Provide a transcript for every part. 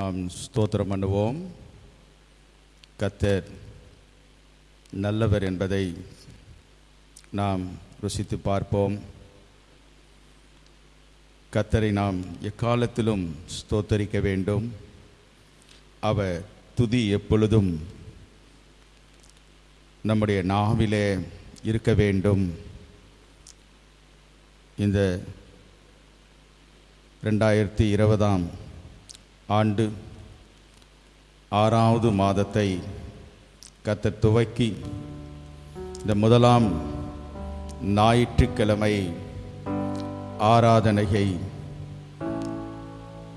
நாம் ஸ்தோத்திரம் பண்ணுவோம். கத்தர் நல்லவர் என்பதை நாம் ருசித்து பார்ப்போம். கத்தரை நாம் எக்காலத்திலும் ஸ்தோத்தரிக்க வேண்டும். அவர் துதி எப்பொழுதும் நம்முடைய நாவிலே இருக்க வேண்டும். இந்த ரெண்டாயிரத்தி இருபதாம் ஆண்டு ஆறாவது மாதத்தை கத்தர் துவக்கி இந்த முதலாம் ஞாயிற்றுக்கிழமை ஆராதனையை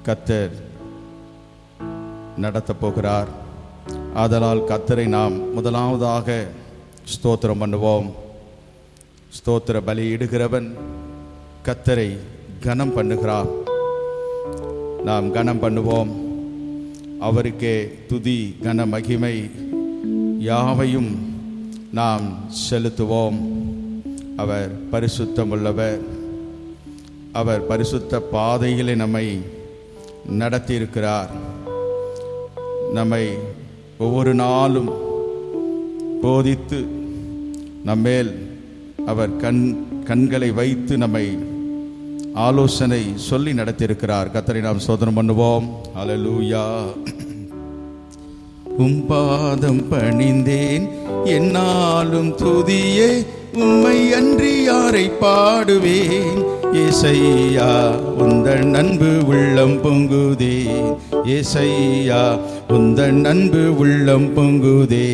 கத்தர் நடத்தப் போகிறார். ஆதலால் கத்தரை நாம் முதலாவதாக ஸ்தோத்திரம் பண்ணுவோம். ஸ்தோத்திர பலியிடுகிறவன் கத்தரை கனம் பண்ணுகிறான் நாம் கனம் பண்ணுவோம். அவருக்கே துதி கன மகிமை யாவையும் நாம் செலுத்துவோம். அவர் பரிசுத்தமுள்ளவர். அவர் பரிசுத்த பாதைகளை நம்மை நடத்தியிருக்கிறார். நம்மை ஒவ்வொரு நாளும் போதித்து நம்மேல் அவர் கண் கண்களை வைத்து நம்மை ஆலோசனை சொல்லி நடத்தியிருக்கிறார். கத்தரை நாம் சோதனம் பண்ணுவோம். அலலூயா உம் பாதம் பணிந்தேன். என்னாலும் துதியே உம்மை அன்றி யாரை பாடுவேன்? ஏசையா உந்தன் அன்பு உள்ளம் பொங்குதே. ஏசையா உந்தன் அன்பு உள்ளம் பொங்குதே.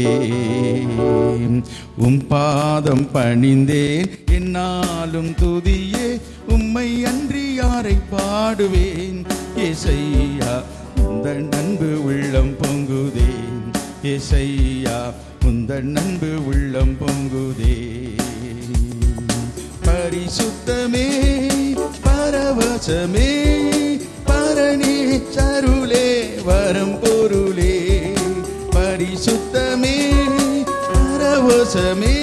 உம் பாதம் பணிந்தேன். என்னாலும் துதியே அன்றி பாடுவேன். இசையா உந்தன் அன்பு உள்ளம் பொங்குதேன். இசையா உந்தன் அன்பு உள்ளம் பொங்குதே பரிசுத்தமே பரவசமே பரணி சருளே வரம் பொருளே. பரிசுத்தமே பரவசமே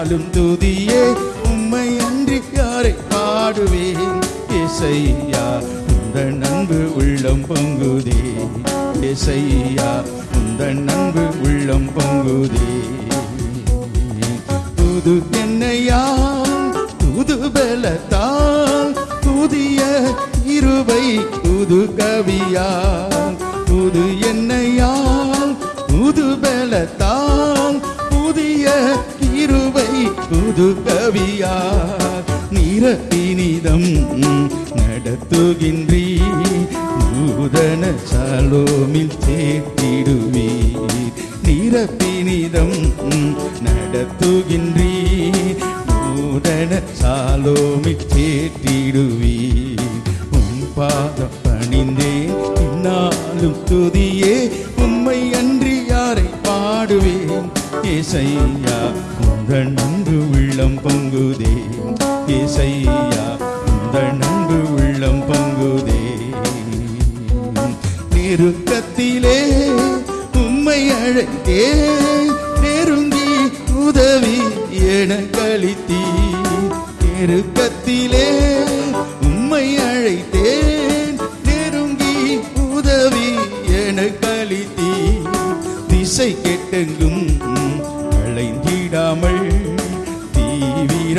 இந்நாளும் துதியே உம்மை அன்றி யாரை பாடுவேன்? இசையா உந்த நன்பு உள்ளம் பொங்குதே. இசையா உந்த நன்பு உள்ளம் பொங்குதே. புது என்னையா புது பலத்தால் புதிய இருவை புது கவியா புது என்னையால் புது பலத்தால் புதிய புது கவியால் நிரப்பினிதம் நடத்துகின்றீ நூதன சாலோமில் சேர்த்திடுவீர் நிரப்பினிதம் நடத்துகின்றீ நூதன சாலோமில் சேர்த்திடுவீர் உன் பாதம் பணிந்தே இந்நாளும் துதியே உம்மை அன்றி யாரை பாடுவேன்? இசையா உங்கள் நன்பு உள்ளம் பொங்குதே. இசையா உங்கள் நன்பு உள்ளம் பொங்குதே. நெருக்கத்திலே உம்மை அழைத்தே நெருங்கி உதவி என கழித்தீ நெருக்கத்திலே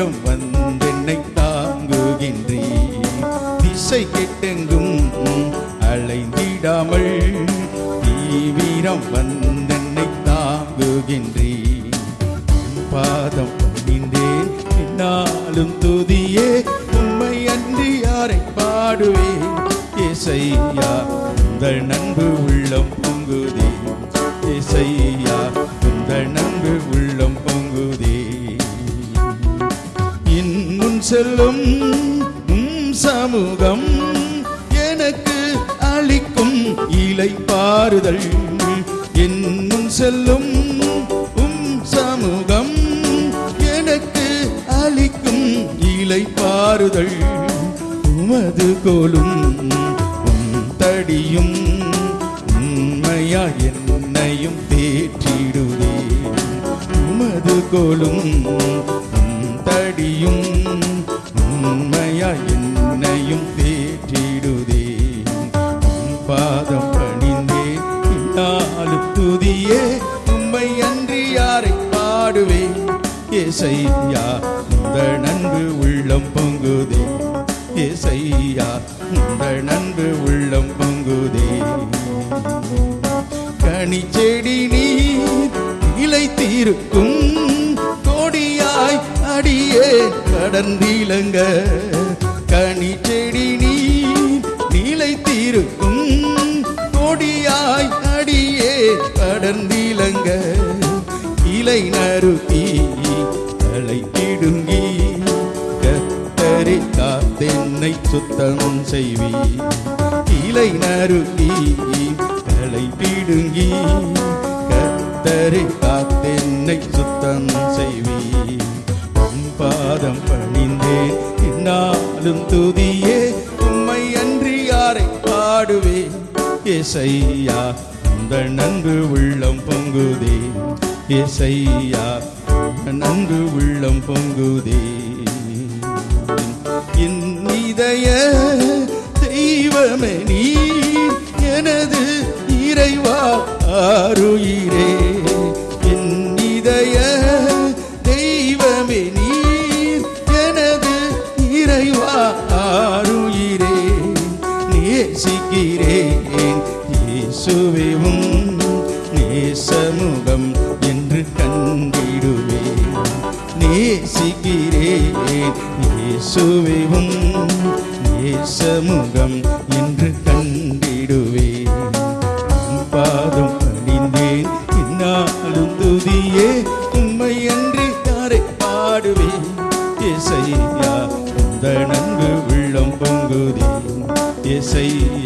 நேரம் வந்தென்னை தாங்குகின்றீ திசை கெட்டெங்கும் அலைந்திடாமல் தீவிரம் வந்தென்னை தாங்குகின்றீ பாதம் பணிந்தேன் என்னாலும் துதியே உண்மை அன்றி யாரை பாடுவேன்? இசையா உங்கள் நன்பு உள்ளம் மாறுதல். என் முன் செல்லும் உம் சமூகம் எனக்கு அளிக்கும் இலை பாறுதல். உமது கோலும் உம் தடியும் உண்மையா என்னையும் தேற்றிடுவே உமது கோலும் தடியும் உண்மையா துதியே உம்மை அன்றி யாரை பாடுவேன்? ஏசையா இந்த நன்பு உள்ளம் பொங்குதே. ஏசையா இந்த நன்பு உள்ளம் பொங்குதே. கனி செடி நீர் இலைத்திருக்கும் கொடியாய் அடியே கடந்திலங்க. கனி காத்தென்னை செய்வி. இலை நறுக்கி தலை பிடுங்கி கத்தரை காத்தென்னை சுத்தம் செய்வி. உம் பாதம் பணிந்தேன் இன்னாலும் துதியே உம்மை அன்றி யாரை பாடுவேன் இசையா அந்த நன்கு உள்ளம் பொங்குதே. இசையா நன்கு உள்ளம் பொங்குதே. இயேசுவேவும் நேசமுகம் என்று கண்டிடுவேன். நேசிக்கிறேன் இயேசுவேவும் நேசமுகம் என்று கண்டிடுவேன். பாதம் அணிந்தேன் இன்னாலும் துதியே உம்மை அன்றி யாரை பாடுவேன்? இசையா உந்த நன்கு உள்ளம் பொங்குதே. இசையா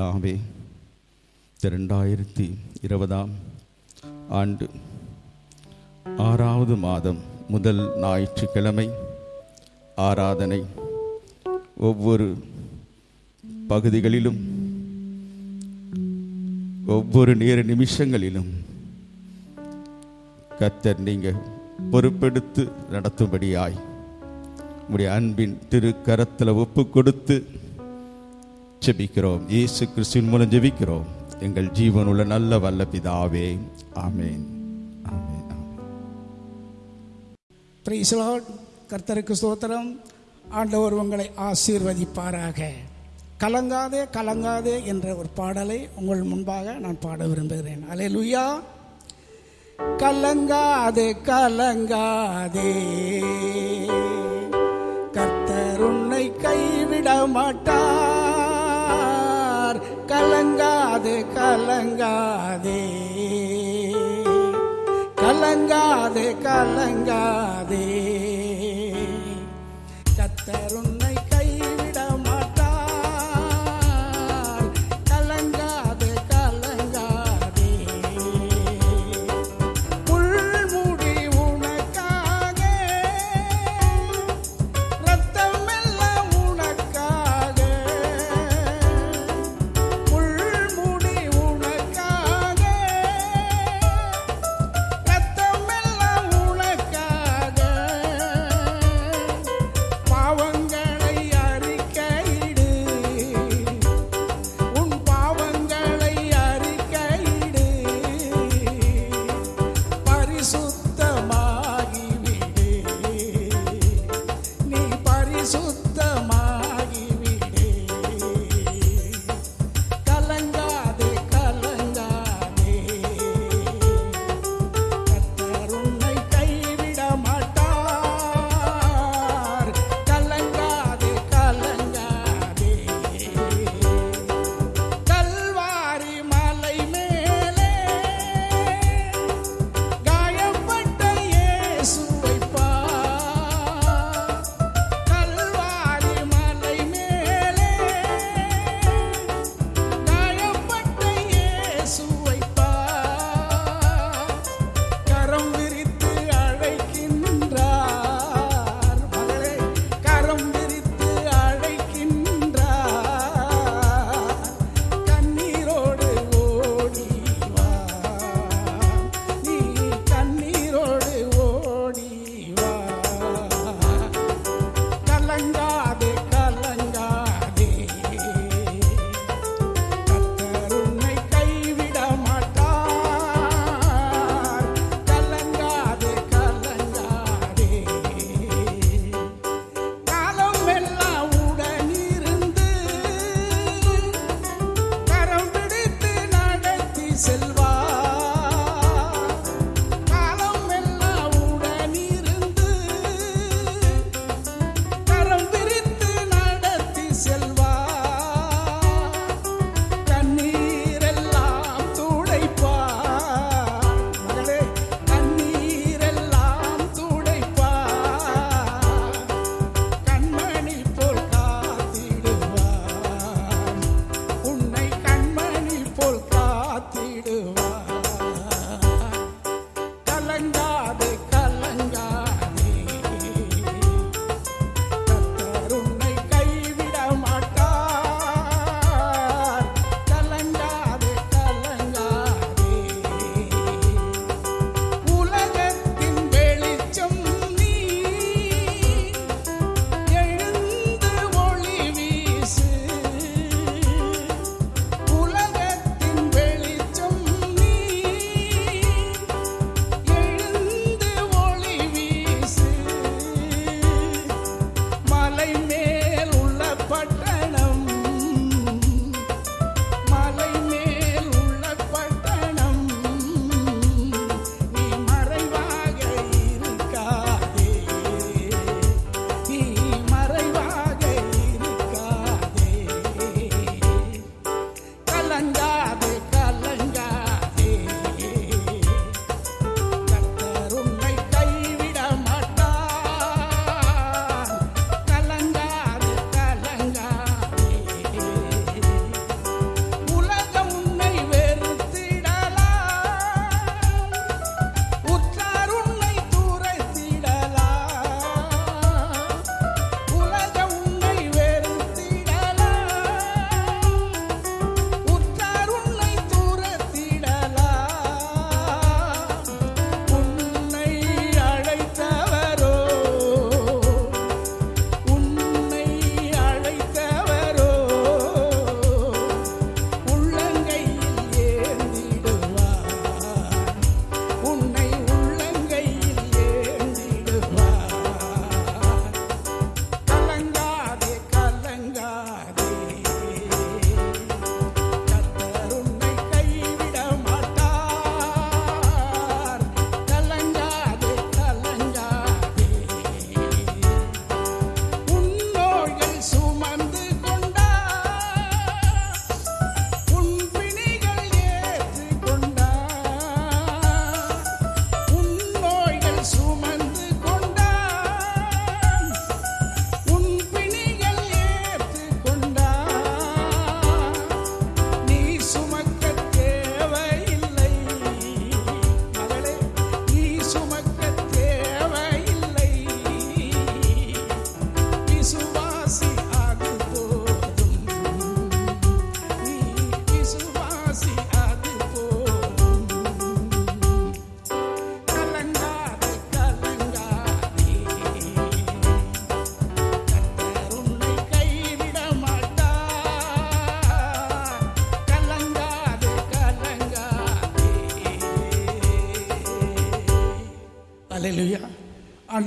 பரலோக பிதாவே இரண்டாயிரத்தி இருபதாம் ஆண்டு ஆறாவது மாதம் முதல் ஞாயிற்றுக்கிழமை ஆராதனை. ஒவ்வொரு பகுதிகளிலும் ஒவ்வொரு நேர நிமிஷங்களிலும் கத்தர் நீங்க பொறுப்பெடுத்து நடத்தும்படியாய் உங்களுடைய அன்பின் திரு கரத்தில் ஒப்பு கொடுத்து ஜெபிக்கிறோம். இயேசு கிறிஸ்துவின் மூலம் ஜெபிக்கிறோம். எங்கள் ஜீவனுள்ள நல்ல வல்ல பிதாவே. ஆமேன். ஆமென். கர்த்தருக்கு ஸ்தோத்திரம். ஆண்டவர் உங்களை ஆசீர்வதிப்பாராக. கலங்காதே கலங்காதே என்ற ஒரு பாடலை உங்கள் முன்பாக நான் பாட விரும்புகிறேன். அல்லேலூயா கலங்காதே கலங்காதே. கர்த்தர் உன்னை கைவிட மாட்டார். கலங்காதே கலங்காதே. கலங்காதே கலங்காதே.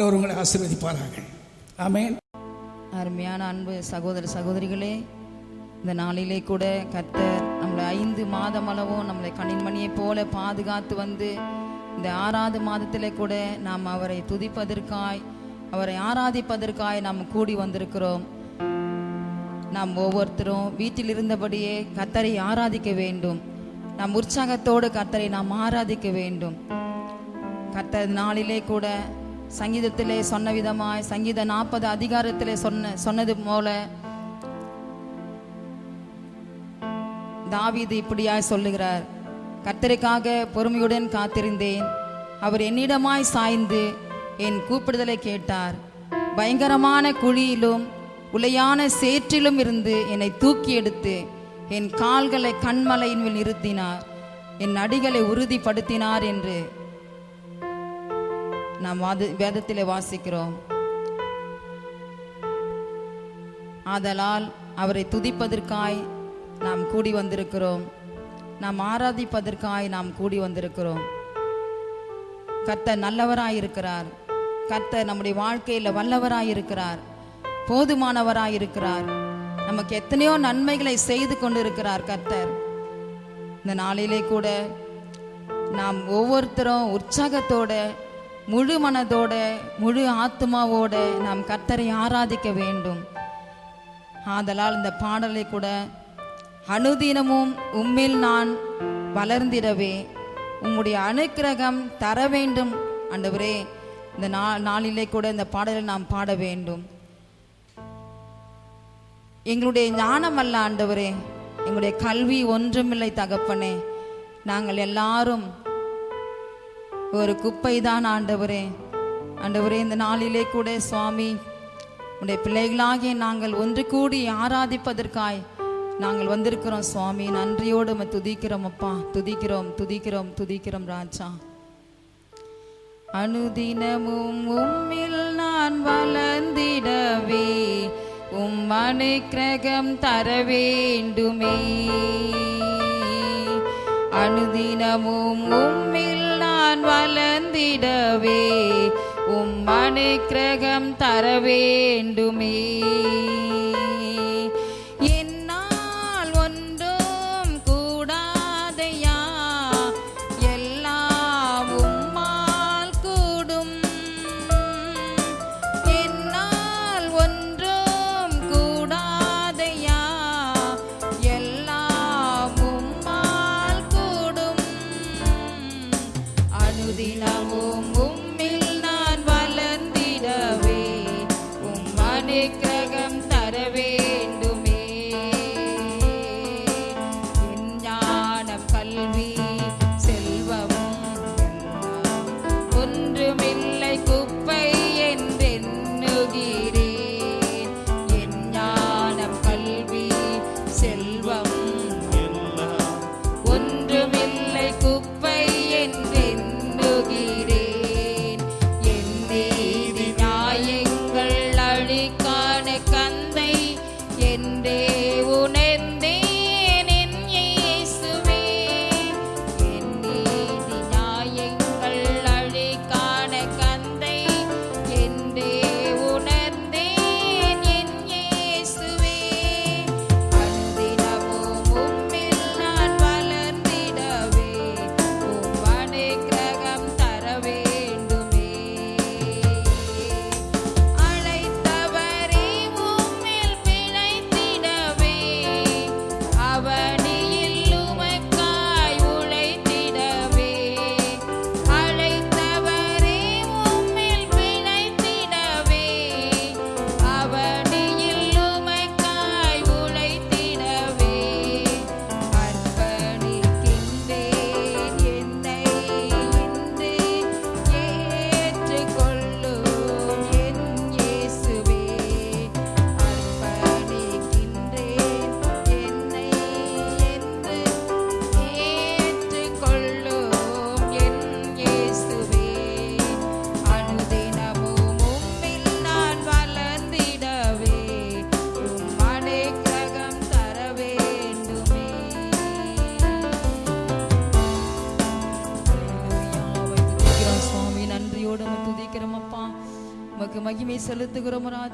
ஆண்டவர் உங்களை ஆசீர்வதிப்பாராக. ஆமேன். அருமையான அன்பு சகோதர சகோதரிகளே இந்த நாளிலே கூட கர்த்தர் நம்மளை ஐந்து மாதம் அளவும் நம்மளை கணின்மணியை போல பாதுகாத்து வந்து இந்த ஆறாவது மாதத்திலே கூட நாம் அவரை துதிப்பதற்காய் அவரை ஆராதிப்பதற்காய் நாம் கூடி வந்திருக்கிறோம். நாம் ஒவ்வொருத்தரும் வீட்டில் இருந்தபடியே கத்தரை ஆராதிக்க வேண்டும். நம் உற்சாகத்தோடு கத்தரை நாம் ஆராதிக்க வேண்டும். கத்த நாளிலே கூட சங்கீதத்திலே சொன்ன விதமாய் சங்கீத நாற்பது அதிகாரத்திலே சொன்ன சொன்னது போல தாவீது இப்படியாய் சொல்லுகிறார். கர்த்தருக்காக பொறுமையுடன் காத்திருந்தேன். அவர் என்னிடமாய் சாய்ந்து என் கூப்பிடுதலை கேட்டார். பயங்கரமான குழியிலும் உலையான சேற்றிலும் இருந்து என்னை தூக்கி எடுத்து என் கால்களை கண்மலையின் மேல் நிறுத்தினார். என் அடிகளை உறுதிப்படுத்தினார் என்று நாம் வாது வேதத்திலே வாசிக்கிறோம். ஆதலால் அவரை துதிப்பதற்காய் நாம் கூடி வந்திருக்கிறோம். நாம் ஆராதிப்பதற்காய் நாம் கூடி வந்திருக்கிறோம். கர்த்தர் நல்லவராய் இருக்கிறார் கர்த்தர் நம்முடைய வாழ்க்கையில் வல்லவராயிருக்கிறார். இருக்கிறார் இருக்கிறார் நமக்கு எத்தனையோ நன்மைகளை செய்து கொண்டிருக்கிறார் கர்த்தர். இந்த நாளிலே கூட நாம் ஒவ்வொருத்தரும் உற்சாகத்தோட முழு மனதோட முழு ஆத்மாவோட நாம் கர்த்தரை ஆராதிக்க வேண்டும். ஆதலால் இந்த பாடலை கூட அனுதினமும் உம்மில் நான் வளர்ந்திடவே உம்முடைய அனுக்கிரகம் தர வேண்டும். ஆண்டவரே இந்த நா நாளிலே கூட இந்த பாடலை நாம் பாட வேண்டும். எங்களுடைய ஞானம் அல்ல ஆண்டவரே எங்களுடைய கல்வி ஒன்றுமில்லை தகப்பனே. நாங்கள் எல்லாரும் ஒரு குப்பை தான் ஆண்டவரே. ஆண்டவரே இந்த நாளிலே கூட சுவாமி உடைய பிள்ளைகளாகிய நாங்கள் ஒன்று கூடி ஆராதிப்பதற்காய் நாங்கள் வந்திருக்கிறோம் சுவாமி. நன்றியோடு நம்ம துதிக்கிறோம் அப்பா. துதிக்கிறோம் துதிக்கிறோம் துதிக்கிறோம் ராஜா. அனுதினமும் உம்மில் நான் வளர்ந்திடவே உம் அனுக்கிரகம் தர வேண்டுமே. அனுதினமும் உம்மில் நான் நான் வளர்ந்திடவே உம் அனுக்கிரகம் தர வேண்டுமே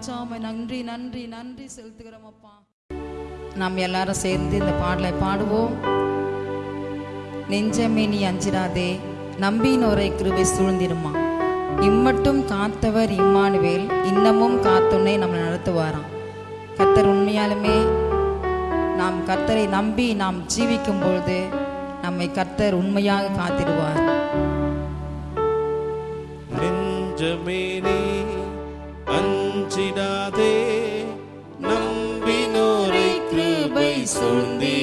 செலுத்துகிறோம் நன்றி நன்றி நன்றி செலுத்துகிறோம் அப்பா. நாம் எல்லாரும் சேர்ந்து இந்த பாடலை பாடுவோம். நெஞ்சமே நீ அஞ்சிராதே நம்பினோரை கிருபை சூழ்ந்திருமா இம்மட்டும் காத்தவர் இம்மானுவேல் இன்னமும் காத்துன்னே நம்மளை நடத்துவாராம். கர்த்தர் உண்மையாலுமே நாம் கர்த்தரை நம்பி நாம் ஜீவிக்கும் பொழுது நம்மை கர்த்தர் உண்மையாக காத்திடுவார். நெஞ்சமே நீ அஞ்சிடாதே நம்பினோரை கிருபை சொந்தே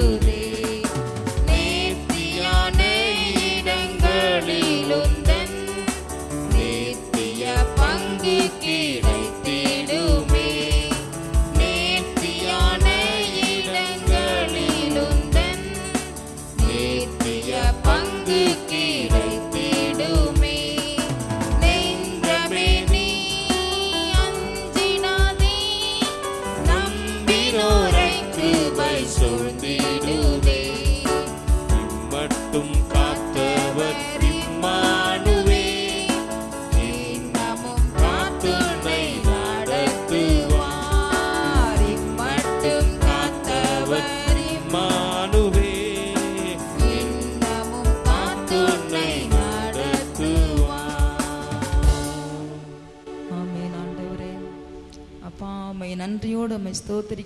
you.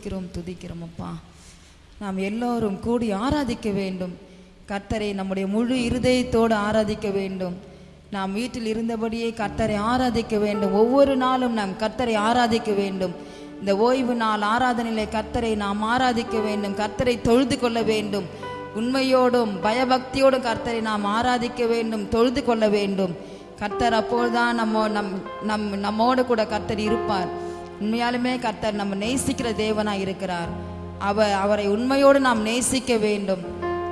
ஸ்தோத்திரிக்கிறோம் துதிக்கிறோம் அப்பா. நாம் எல்லோரும் கூடி ஆராதிக்க வேண்டும். கர்த்தரை நம்முடைய முழு இருதயத்தோடு ஆராதிக்க வேண்டும். நாம் வீட்டில் இருந்தபடியே கர்த்தரை ஆராதிக்க வேண்டும். ஒவ்வொரு நாளும் நாம் கர்த்தரை ஆராதிக்க வேண்டும். இந்த ஓய்வு நாள் ஆராதனையிலே கர்த்தரை நாம் ஆராதிக்க வேண்டும். கர்த்தரை தொழுது கொள்ள வேண்டும். உண்மையோடும் பயபக்தியோடும் கர்த்தரை நாம் ஆராதிக்க வேண்டும். தொழுது கொள்ள வேண்டும். கர்த்தர் அப்போதுதான் நம்ம நம் நம் நம்மோடு கூட கர்த்தர் இருப்பார். உண்மையாலுமே கர்த்தர் நம்ம நேசிக்கிற தேவனா இருக்கிறார். அவர் அவரை உண்மையோடு நாம் நேசிக்க வேண்டும்.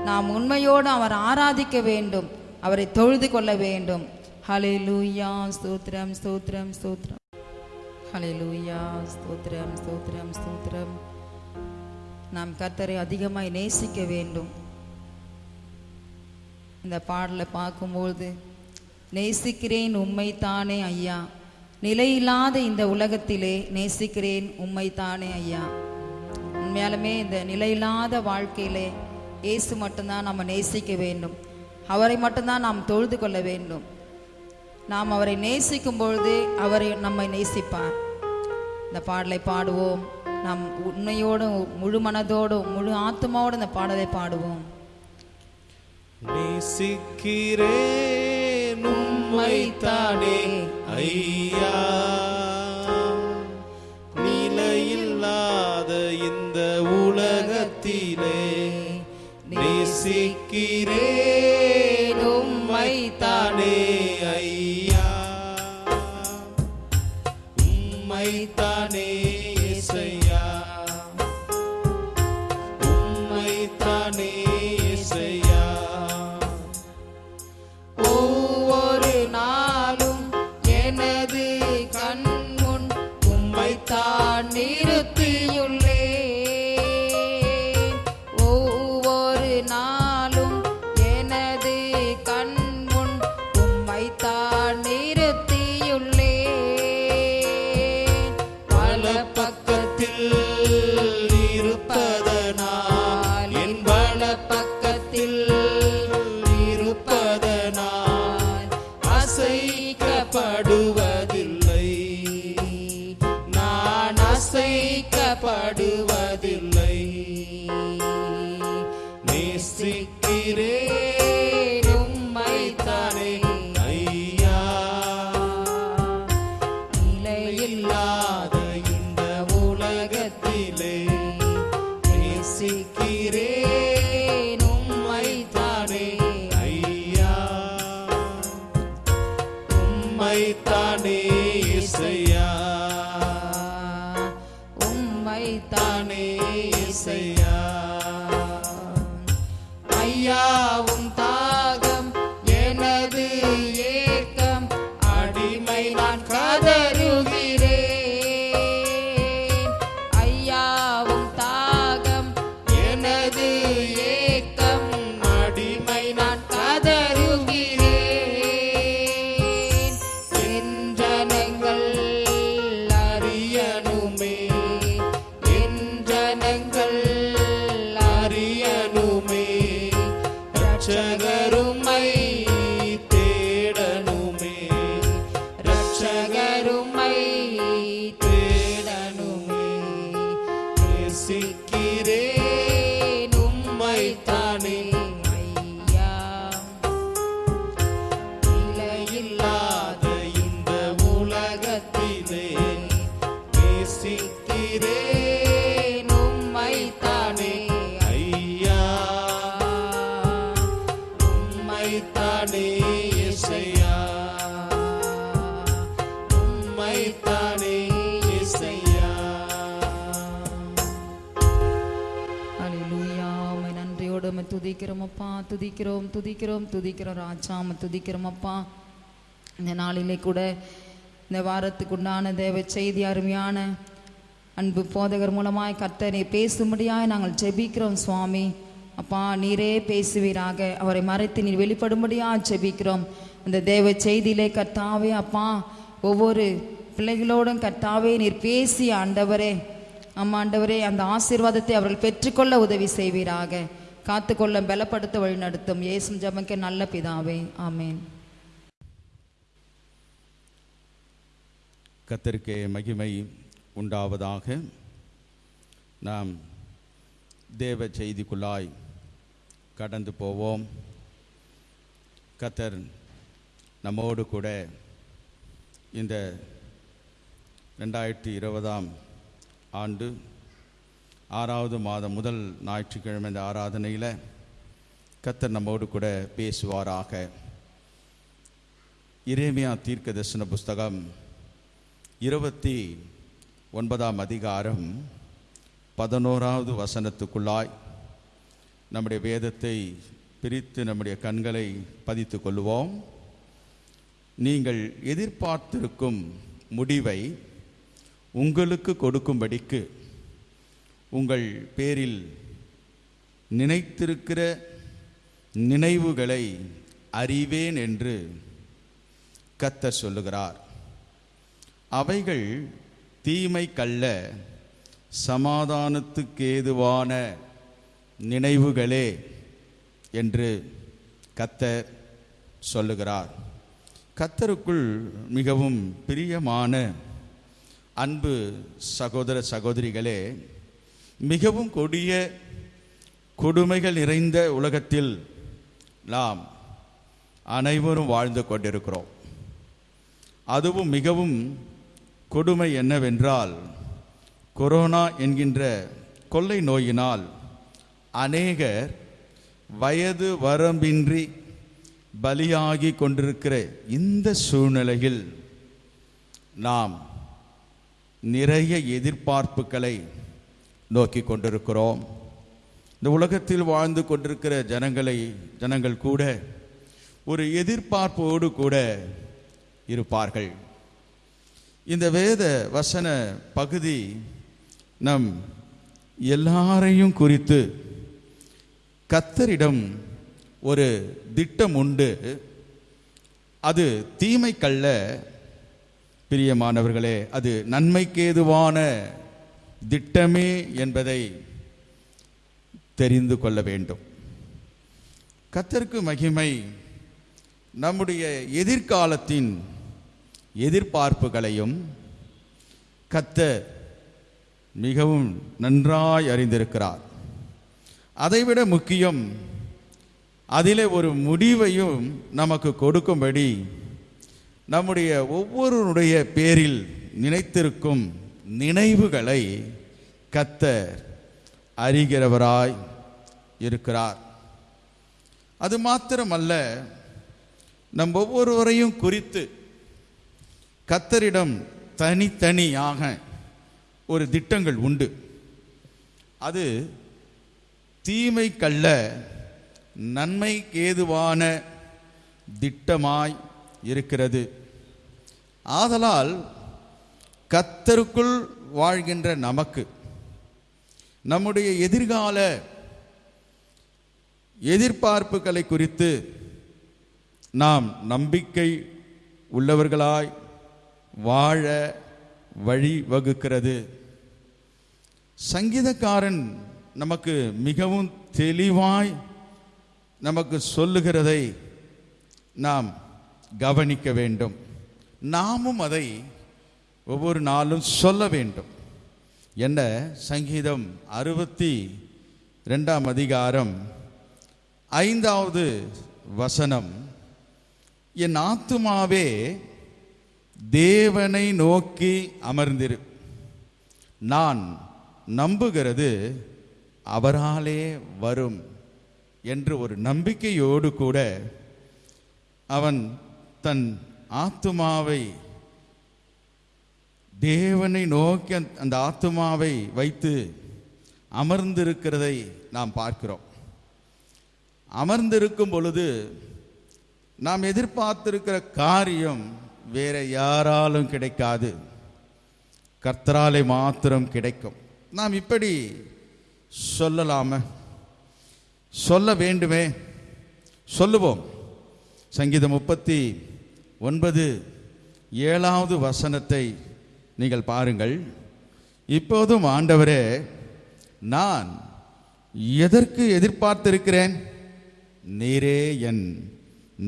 நாம் உண்மையோடு அவர் ஆராதிக்க வேண்டும். அவரை தொழுது கொள்ள வேண்டும். ஹலே லூயா ஸ்தோத்ரம் ஸ்தோத்ரம் ஸ்தோத்ரம் ஹலே லூயா ஸ்தோத்ரம் ஸ்தோத்ரம் ஸ்தோத்ரம் நாம் கர்த்தரை அதிகமாய் நேசிக்க வேண்டும். இந்த பாடலை பார்க்கும்பொழுது நேசிக்கிறேன் உண்மைத்தானே ஐயா. நிலையில்லாத இந்த உலகத்திலே நேசிக்கிறேன் உம்மைத்தானே ஐயா. உண்மையாலுமே இந்த நிலையில்லாத வாழ்க்கையிலே இயேசு மட்டும்தான் நம்ம நேசிக்க வேண்டும். அவரை மட்டும்தான் நாம் தொழுது கொள்ள வேண்டும். நாம் அவரை நேசிக்கும் பொழுது அவரை நம்மை நேசிப்பார். இந்த பாடலை பாடுவோம். நாம் உண்மையோடும் முழு மனதோடும் முழு ஆத்மாவோடும் இந்த பாடலை பாடுவோம். நேசிக்கிறேன். உம்மைத்தானே ஐயா. நிலையில்லாத இந்த உலகத்திலே நேசிக்கிறேன். துதிக்கிறோம் துதிக்கிறோம் துதிக்கிறோம் ராஜா உம்மை துதிக்கிறோம் அப்பா. இந்த நாளிலே கூட இந்த வாரத்துக்கு உண்டான தேவ செய்தி அருமையான அன்பு போதகர் மூலமாய் கர்த்தரை பேசும்படியாய் நாங்கள் ஜெபிக்கிறோம் சுவாமி. அப்பா நீரே பேசுவீராக. அவரை மறைத்து நீர் வெளிப்படும்படியாக ஜெபிக்கிறோம். அந்த தேவ செய்தியிலே கர்த்தாவே அப்பா ஒவ்வொரு பிள்ளைகளோடும் கர்த்தாவே நீர் பேசி ஆண்டவரே. அம்மா ஆண்டவரே அந்த ஆசீர்வாதத்தை அவர்கள் பெற்றுக்கொள்ள உதவி செய்வீராக. காத்துக்கொள்ள பலப்படுத்த வழிநடத்தும். ஏசும் ஜபங்க நல்ல பிதாவே. ஆமேன். கத்தருக்கே மகிமை உண்டாவதாக. நாம் தேவ செய்திக்குள்ளாய் கடந்து போவோம். கத்தர் நம்மோடு கூட இந்த ரெண்டாயிரத்தி இருபதாம் ஆண்டு ஆறாவது மாதம் முதல் ஞாயிற்றுக்கிழமை இந்த ஆராதனையில் கத்தர் நம்மோடு கூட பேசுவாராக. இரேமியா தீர்க்க தரிசன புஸ்தகம் இருபத்தி ஒன்பதாம் அதிகாரம் பதினோராவது வசனத்துக்குள்ளாய் நம்முடைய வேதத்தை பிரித்து நம்முடைய கண்களை பதித்து கொள்வோம் நீங்கள் எதிர்பார்த்திருக்கும் முடிவை உங்களுக்கு கொடுக்கும்படிக்கு உங்கள் பேரில் நினைத்திருக்கிற நினைவுகளை அறிவேன் என்று கத்த சொல்லுகிறார். அவைகள் தீமை கள்ள சமாதானத்துக்கேதுவான நினைவுகளே என்று கத்தர் சொல்லுகிறார். கத்தருக்குள் மிகவும் பிரியமான அன்பு சகோதர சகோதரிகளே மிகவும் கொடிய கொடுமைகள் நிறைந்த உலகத்தில் நாம் அனைவரும் வாழ்ந்து கொண்டிருக்கிறோம். அதுவும் மிகவும் கொடுமை என்னவென்றால் கொரோனா என்கின்ற கொள்ளை நோயினால் அநேகர் வயது வரம்பின்றி பலியாகி கொண்டிருக்கிற இந்த சூழ்நிலையில் நாம் நிறைய எதிர்பார்ப்புகளை நோக்கி கொண்டிருக்கிறோம் இந்த உலகத்தில் வாழ்ந்து கொண்டிருக்கிற ஜனங்களை ஜனங்கள் கூட ஒரு எதிர்பார்ப்போடு கூட இருப்பார்கள். இந்த வேத வசன பகுதி நம் எல்லாரையும் குறித்து கத்தரிடம் ஒரு திட்டம் உண்டு. அது தீமைக்கல்ல. பிரியமானவர்களே அது நன்மைக்கேதுவான திட்டமே என்பதை தெரிந்து கொள்ள வேண்டும். கத்தருக்கு மகிமை நம்முடைய எதிர்காலத்தின் எதிர்பார்ப்புகளையும் கத்தர் மிகவும் நன்றாய் அறிந்திருக்கிறார். அதைவிட முக்கியம் அதிலே ஒரு முடிவையும் நமக்கு கொடுக்கும்படி நம்முடைய ஒவ்வொருடைய பேரில் நினைத்திருக்கும் நினைவுகளை கத்தர் அறிகிறவராய் இருக்கிறார். அது மாத்திரமல்ல நம் ஒவ்வொருவரையும் குறித்து கத்தரிடம் தனித்தனியாக ஒரு திட்டங்கள் உண்டு. அது தீமைக்கல்ல நன்மைக்கேதுவான திட்டமாய் இருக்கிறது. ஆதலால் கத்தருக்குள் வாழ்கின்ற நமக்கு நம்முடைய எதிர்கால எதிர்பார்ப்புகளை குறித்து நாம் நம்பிக்கை உள்ளவர்களாய் வாழ வழி வகுக்கிறது. சங்கீதக்காரன் நமக்கு மிகவும் தெளிவாய் நமக்கு சொல்லுகிறதை நாம் கவனிக்க வேண்டும். நாமும் அதை ஒவ்வொரு நாளும் சொல்ல வேண்டும். என்ன? சங்கீதம் அறுபத்தி ரெண்டாம் அதிகாரம் ஐந்தாவது வசனம். என் ஆத்துமாவே தேவனை நோக்கி அமர்ந்திரு. நான் நம்புகிறது அவராலே வரும் என்று ஒரு நம்பிக்கையோடு கூட அவன் தன் ஆத்துமாவை தேவனை நோக்கி அந்த- ஆத்மாவை ஆத்துமாவை வைத்து அமர்ந்திருக்கிறதை நாம் பார்க்கிறோம். அமர்ந்திருக்கும் பொழுது நாம் எதிர்பார்த்திருக்கிற காரியம் வேற யாராலும் கிடைக்காது. கர்த்தராலே மாத்திரம் கிடைக்கும். நாம் இப்படி சொல்லலாம? சொல்ல வேண்டுமே? சொல்லுவோம். சங்கீதம் முப்பத்தி ஒன்பது ஏழாவது வசனத்தை நீங்கள் பாருங்கள். இப்போதும் ஆண்டவரே நான் எதற்கு எதிர்பார்த்திருக்கிறேன்? நீரே என்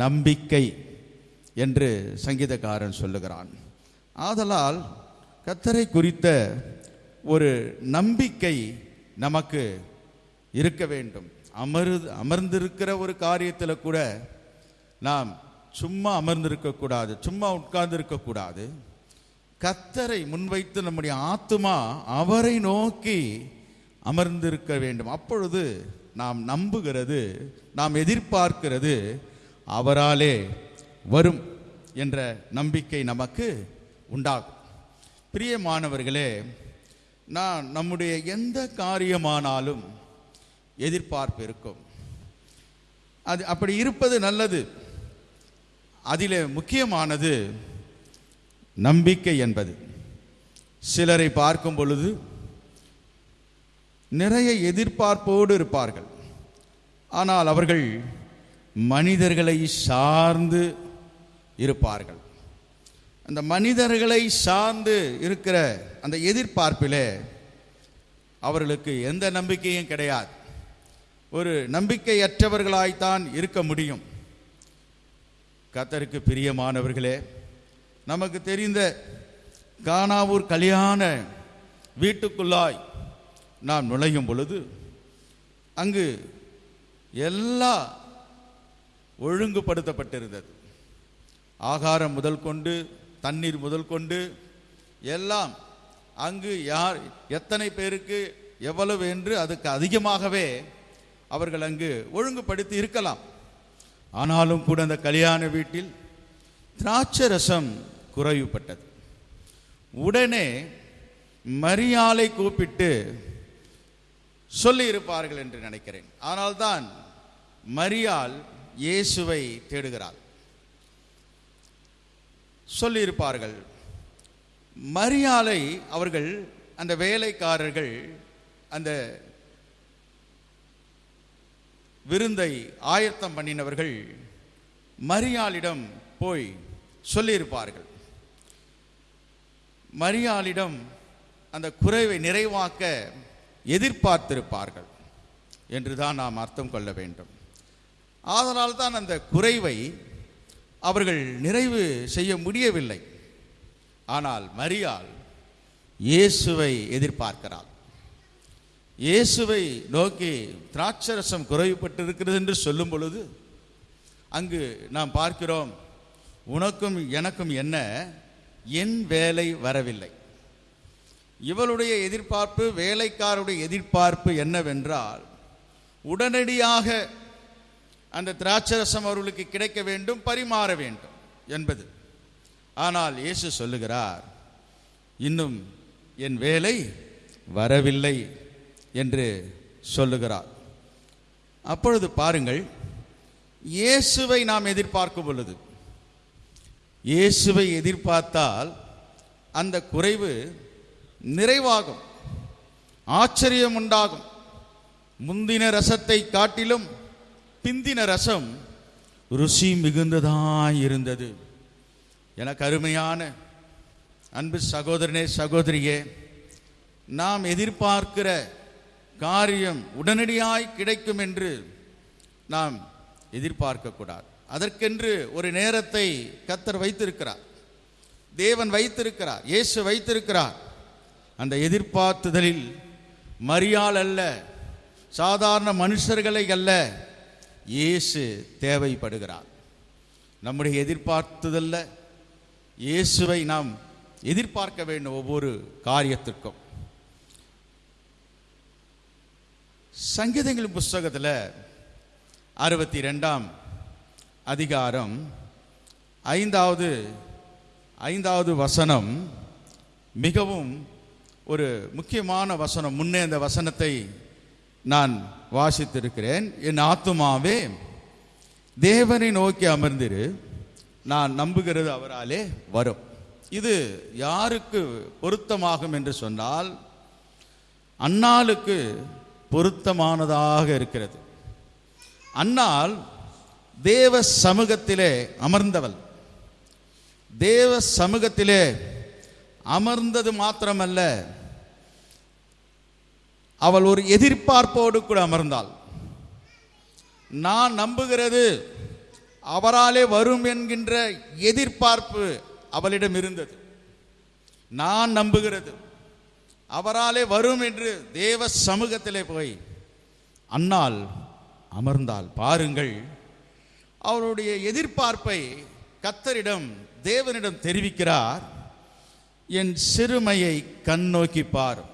நம்பிக்கை என்று சங்கீதக்காரன் சொல்லுகிறான். ஆதலால் கத்தரை குறித்த ஒரு நம்பிக்கை நமக்கு இருக்க வேண்டும். அமரு அமர்ந்திருக்கிற ஒரு காரியத்தில் கூட நாம் சும்மா அமர்ந்திருக்கக்கூடாது சும்மா உட்கார்ந்து இருக்கக்கூடாது கத்தரை முன்வைத்து நம்முடைய ஆத்துமா அவரை நோக்கி அமர்ந்திருக்க வேண்டும். அப்பொழுது நாம் நம்புகிறது நாம் எதிர்பார்க்கிறது அவராலே வரும் என்ற நம்பிக்கை நமக்கு உண்டாகும். பிரியமானவர்களே நான் நம்முடைய எந்த காரியமானாலும் எதிர்பார்ப்பு இருக்கும். அது அப்படி இருப்பது நல்லது. அதில் முக்கியமானது நம்பிக்கை என்பது. சிலரை பார்க்கும் பொழுது நிறைய எதிர்பார்ப்போடு இருப்பார்கள். ஆனால் அவர்கள் மனிதர்களை சார்ந்து இருப்பார்கள். அந்த மனிதர்களை சார்ந்து இருக்கிற அந்த எதிர்பார்ப்பிலே அவர்களுக்கு எந்த நம்பிக்கையும் கிடையாது. ஒரு நம்பிக்கையற்றவர்களாய்த்தான் இருக்க முடியும். கத்தருக்கு பிரியமானவர்களே நமக்கு தெரிந்த கானாவூர் கல்யாண வீட்டுக்குள்ளாய் நாம் நுழையும் பொழுது அங்கு எல்லா ஒழுங்குபடுத்தப்பட்டிருந்தது. ஆகாரம் முதல் கொண்டு தண்ணீர் முதல் கொண்டு எல்லாம் அங்கு யார் எத்தனை பேருக்கு எவ்வளவு என்று அதுக்கு அதிகமாகவே அவர்கள் அங்கு ஒழுங்குபடுத்தி இருக்கலாம். ஆனாலும் கூட அந்த கல்யாண வீட்டில் திராட்சை ரசம் குறைவுபட்டது. உடனே மரியாலை கூப்பிட்டு சொல்லி இருப்பார்கள் என்று நினைக்கிறேன். ஆனால்தான் மரியாள் இயேசுவை தேடுகிறாள். சொல்லியிருப்பார்கள் மரியாளை அவர்கள் அந்த வேலைக்காரர்கள் அந்த விருந்தை ஆயத்தம் பண்ணினவர்கள் மரியாளிடம் போய் சொல்லியிருப்பார்கள். மரியாளிடம் அந்த குறைவை நிறைவாக்க எதிர்பார்த்திருப்பார்கள் என்று தான் நாம் அர்த்தம் கொள்ள வேண்டும். அதனால் தான் அந்த குறைவை அவர்கள் நிறைவு செய்ய முடியவில்லை. ஆனால் மரியாள் இயேசுவை எதிர்பார்க்கிறாள். இயேசுவை நோக்கி திராட்சரசம் குறைவுபட்டிருக்கிறது என்று சொல்லும் பொழுது அங்கு நாம் பார்க்கிறோம் உனக்கும் எனக்கும் என்ன? என் வேலை வரவில்லை. இவளுடைய எதிர்பார்ப்பு வேலைக்காருடைய எதிர்பார்ப்பு என்னவென்றால் உடனடியாக அந்த திராட்சரசம் அவர்களுக்கு கிடைக்க வேண்டும் பரிமாற வேண்டும் என்பது. ஆனால் இயேசு சொல்லுகிறார் இன்னும் என் வேலை வரவில்லை என்று சொல்லுகிறார். அப்பொழுது பாருங்கள் இயேசுவை நாம் எதிர்பார்க்கும் பொழுது இயேசுவை எதிர்பார்த்தால் அந்த குறைவு நிறைவாகும். ஆச்சரியம் உண்டாகும். முந்தின ரசத்தை காட்டிலும் பிந்தின ரசம் ருசி மிகுந்ததாய் இருந்தது. எனக்கு அருமையான அன்பு சகோதரனே சகோதரியே நாம் எதிர்பார்க்கிற காரியம் உடனடியாய் கிடைக்கும் என்று நாம் எதிர்பார்க்கக்கூடாது. அதற்கென்று ஒரு நேரத்தை கத்தர் வைத்திருக்கிறார். தேவன் வைத்திருக்கிறார். இயேசு வைத்திருக்கிறார். அந்த எதிர்பார்த்துதலில் மரியாள் அல்ல சாதாரண மனுஷர்களை அல்ல இயேசு தேவைப்படுகிறார். நம்முடைய எதிர்பார்த்துதல்ல இயேசுவை நாம் எதிர்பார்க்க வேண்டும் ஒவ்வொரு காரியத்திற்கும். சங்கீதங்களின் புஸ்தகத்தில் அறுபத்தி ரெண்டாம் அதிகாரம் ஐந்தாவது ஐந்தாவது வசனம் மிகவும் ஒரு முக்கியமான வசனம். முன்னே அந்த வசனத்தை நான் வாசித்திருக்கிறேன். என் ஆத்துமாவே தேவனை நோக்கி அமர்ந்திரு. நான் நம்புகிறது அவராலே வரும். இது யாருக்கு பொருத்தமாகும் என்று சொன்னால் அன்னாளுக்கு பொருத்தமானதாக இருக்கிறது. அன்னால் தேவ சமூகத்திலே அமர்ந்தவள். தேவ சமூகத்திலே அமர்ந்தது மாத்திரமல்ல அவள் ஒரு எதிர்பார்ப்போடு கூட அமர்ந்தாள். நான் நம்புகிறது அவராலே வரும் என்கின்ற எதிர்பார்ப்பு அவளிடம் இருந்தது. நான் நம்புகிறது அவராலே வரும் என்று தேவ சமூகத்திலே போய் அன்னால் அமர்ந்தாள். பாருங்கள் அவருடைய எதிர்பார்ப்பை கத்தரிடம் தேவனிடம் தெரிவிக்கிறார். என் சிறுமையை கண்ணோக்கி பாரும்.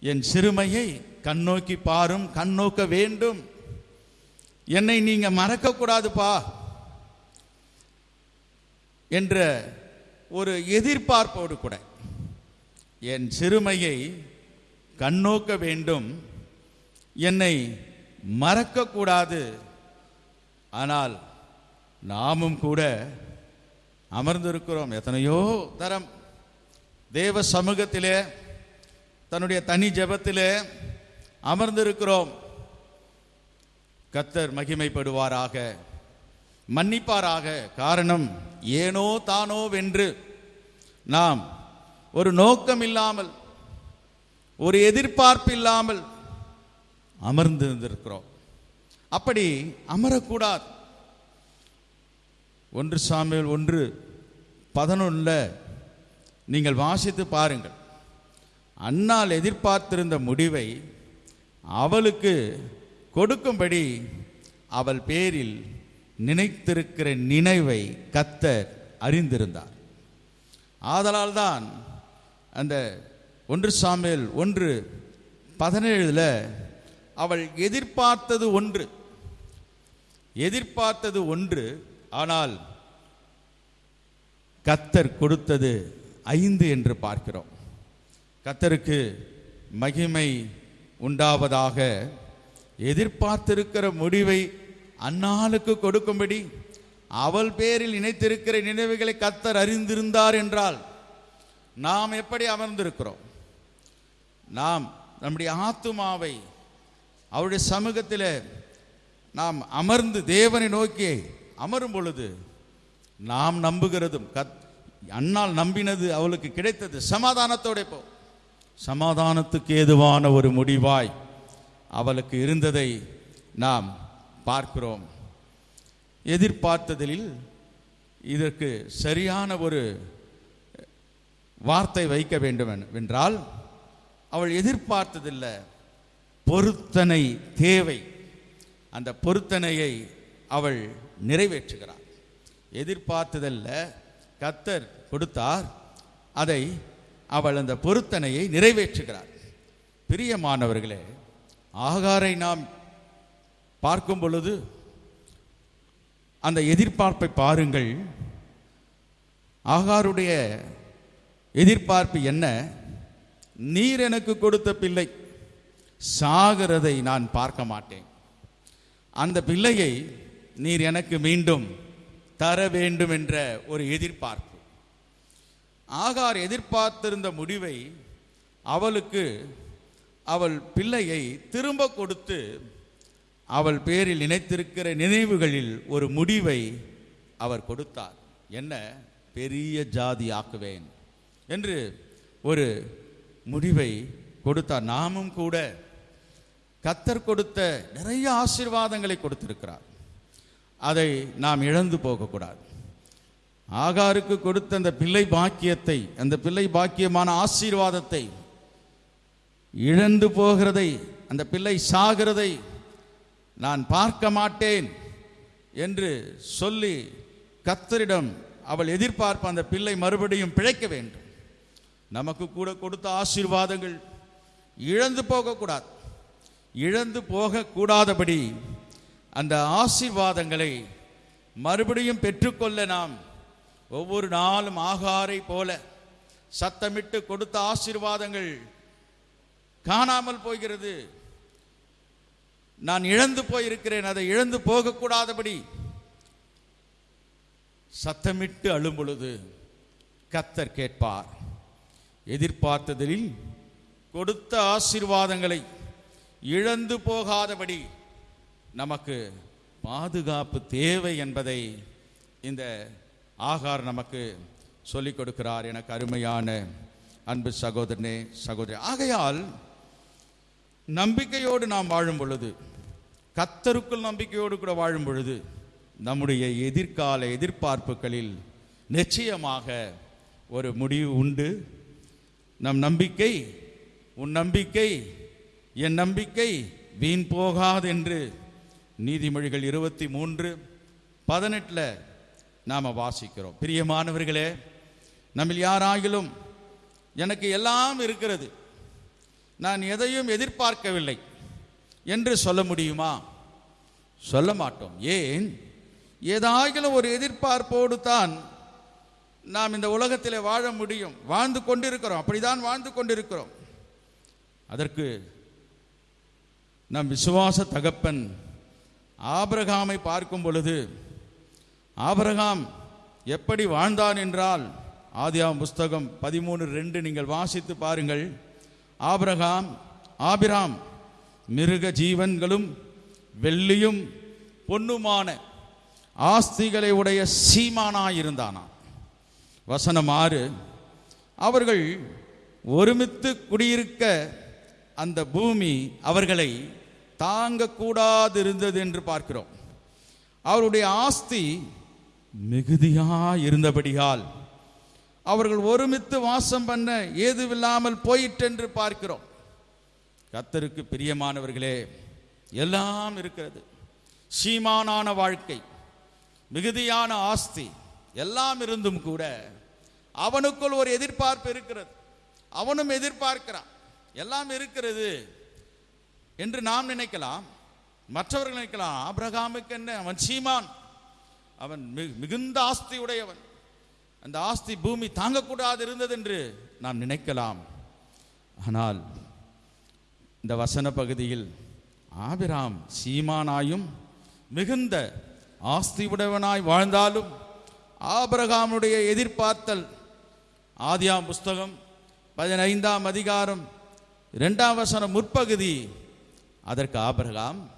என் சிறுமையை கண்ணோக்கி பாரும் கண்ணோக்க வேண்டும். என்னை நீங்க மறக்கக்கூடாதுப்பா என்ற ஒரு எதிர்பார்ப்போடு கூட என் சிறுமையை கண்ணோக்க வேண்டும். என்னை மறக்கக்கூடாது ஆனால் நாமும் கூட அமர்ந்திருக்கிறோம் எத்தனையோ தரம். தேவ சமூகத்திலே தன்னுடைய தனி ஜபத்திலே அமர்ந்திருக்கிறோம். கத்தர் மகிமைப்படுவாராக மன்னிப்பாராக. காரணம் ஏனோ தானோ வென்று நாம் ஒரு நோக்கம் இல்லாமல் ஒரு எதிர்பார்ப்பு இல்லாமல் அமர்ந்திருந்திருக்கிறோம். அப்படி அமரக்கூடாது. ஒன்று சாமியல் ஒன்று பதினொன்றில் நீங்கள் வாசித்து பாருங்கள். அன்னால் எதிர்பார்த்திருந்த முடிவை அவளுக்கு கொடுக்கும்படி அவள் பேரில் நினைத்திருக்கிற நினைவை கத்தர் அறிந்திருந்தார். ஆதலால்தான் அந்த ஒன்று சாமியல் ஒன்று பதினேழில் அவள் எதிர்பார்த்தது ஒன்று. எதிர்பார்த்தது ஒன்று ஆனால் கத்தர் கொடுத்தது ஐந்து என்று பார்க்கிறோம். கத்தருக்கு மகிமை உண்டாவதாக எதிர்பார்த்திருக்கிற முடிவை அன்னாளுக்கு கொடுக்கும்படி அவள் பேரில் இணைத்திருக்கிற நினைவுகளை கத்தர் அறிந்திருந்தார் என்றால் நாம் எப்படி அமர்ந்திருக்கிறோம்? நாம் நம்முடைய ஆத்துமாவை அவருடைய சமூகத்தில் நாம் அமர்ந்து தேவனை நோக்கி அமரும் பொழுது நாம் நம்புகிறதும் கத் அன்னால் நம்பினது அவளுக்கு கிடைத்தது. சமாதானத்தோட போ. சமாதானத்துக்கு ஏதுவான ஒரு முடிவாய் அவளுக்கு இருந்ததை நாம் பார்க்கிறோம். எதிர்பார்த்ததில் இதற்கு சரியான ஒரு வார்த்தை வைக்க வேண்டும் என்றால் அவள் எதிர்பார்த்ததில்லை. பொருத்தனை தேவை. அந்த பொருத்தனையை அவள் நிறைவேற்றுகிறார் எதிர்பார்த்ததல்ல கத்தர் கொடுத்தார் அதை அவள் அந்த பொருத்தனையை நிறைவேற்றுகிறார் பிரியமானவர்களே ஆகாரை நாம் பார்க்கும் பொழுது அந்த எதிர்பார்ப்பை பாருங்கள். ஆகாருடைய எதிர்பார்ப்பு என்ன? நீர் எனக்கு கொடுத்த பிள்ளை சாகிறதை நான் பார்க்க மாட்டேன். அந்த பிள்ளையை நீர் எனக்கு மீண்டும் தர வேண்டும் என்ற ஒரு எதிர்பார்ப்பு. ஆகார் எதிர்பார்த்திருந்த முடிவை அவளுக்கு அவள் பிள்ளையை திரும்ப கொடுத்து அவள் பேரில் நினைத்திருக்கிற நினைவுகளில் ஒரு முடிவை அவர் கொடுத்தார். என்ன? பெரிய ஜாதி ஆக்குவேன் என்று ஒரு முடிவை கொடுத்தார். நாமும் கூட கத்தர் கொடுத்த நிறைய ஆசீர்வாதங்களை கொடுத்திருக்கிறார். அதை நாம் இழந்து போகக்கூடாது. ஆகாருக்கு கொடுத்த அந்த பிள்ளை பாக்கியத்தை அந்த பிள்ளை பாக்கியமான ஆசீர்வாதத்தை இழந்து போகிறதை அந்த பிள்ளை சாகிறதை நான் பார்க்க மாட்டேன் என்று சொல்லி கத்தரிடம் அவள் எதிர்பார்ப்ப அந்த பிள்ளை மறுபடியும் பிழைக்க வேண்டும். நமக்கு கூட கொடுத்த ஆசீர்வாதங்கள் இழந்து போகக்கூடாது. இழந்து போகக்கூடாதபடி அந்த ஆசீர்வாதங்களை மறுபடியும் பெற்றுக்கொள்ள நாம் ஒவ்வொரு நாளும் ஆகாரை போல சத்தமிட்டு கொடுத்த ஆசீர்வாதங்கள் காணாமல் போகிறது. நான் இழந்து போயிருக்கிறேன் அதை இழந்து போகக்கூடாதபடி சத்தமிட்டு அழும் பொழுது கத்தர் கேட்பார். எதிர்பார்த்ததில் கொடுத்த ஆசீர்வாதங்களை இழந்து போகாதபடி நமக்கு பாதுகாப்பு தேவை என்பதை இந்த ஆகார் நமக்கு சொல்லிக் கொடுக்கிறார். எனக்கு அருமையான அன்பு சகோதரனே சகோதரி. ஆகையால் நம்பிக்கையோடு நாம் வாழும் பொழுது கத்தருக்குள் நம்பிக்கையோடு கூட வாழும் பொழுது நம்முடைய எதிர்கால எதிர்பார்ப்புகளில் நிச்சயமாக ஒரு முடிவு உண்டு. நம் நம்பிக்கை உன் நம்பிக்கை என் நம்பிக்கை வீண் போகாது என்று நீதிமொழிகள் இருபத்தி மூன்று பதினெட்டில் நாம் வாசிக்கிறோம். பிரியமானவர்களே நம்மில் யாராகிலும் எனக்கு எல்லாம் இருக்கிறது. நான் எதையும் எதிர்பார்க்கவில்லை என்று சொல்ல முடியுமா? சொல்ல மாட்டோம். ஏன்? ஏதாகிலும் ஒரு எதிர்பார்ப்போடு தான் நாம் இந்த உலகத்தில் வாழ முடியும். வாழ்ந்து கொண்டிருக்கிறோம். அப்படிதான் வாழ்ந்து கொண்டிருக்கிறோம். அதற்கு நம் விசுவாச தகப்பன் ஆபிரகாமை பார்க்கும் பொழுது ஆபரகாம் எப்படி வாழ்ந்தான் என்றால்? ஆதியாம் புஸ்தகம் பதிமூணு ரெண்டு நீங்கள் வாசித்து பாருங்கள். ஆபரகாம் ஆபிராம் மிருக ஜீவன்களும் வெள்ளியும் பொன்னுமான ஆஸ்திகளை உடைய சீமானாயிருந்தானாம் வசனம் ஆறு. அவர்கள் ஒருமித்து குடியிருக்க அந்த பூமி அவர்களை தாங்கக்கூடாது இருந்தது என்று பார்க்கிறோம். அவருடைய ஆஸ்தி மிகுதியா இருந்தபடியால் அவர்கள் ஒருமித்து வாசம் பண்ண ஏதுவில்லாமல் போயிட்டென்று பார்க்கிறோம். கத்தருக்கு பிரியமானவர்களே எல்லாம் இருக்கிறது. சீமானான வாழ்க்கை மிகுதியான ஆஸ்தி எல்லாம் இருந்தும் கூட அவனுக்குள் ஒரு எதிர்பார்ப்பு இருக்கிறது. அவனும் எதிர்பார்க்கிறான். எல்லாம் இருக்கிறது என்று நாம் நினைக்கலாம். மற்றவர்கள் நினைக்கலாம் ஆபிரகாமுக்கு என்ன? அவன் சீமான். அவன் மிகுந்த ஆஸ்தி உடையவன் அந்த ஆஸ்தி பூமி தாங்கக்கூடாது இருந்தது என்று நாம் நினைக்கலாம். ஆனால் இந்த வசன பகுதியில் ஆபிராம் சீமானாயும் மிகுந்த ஆஸ்தி உடையவனாய் வாழ்ந்தாலும் ஆபிரகாமுடைய எதிர்பார்த்தல். ஆதியாம் புஸ்தகம் பதினைந்தாம் அதிகாரம் ரெண்டாம் வசனம் முற்பகுதி. அதற்கு ஆபிரகாம்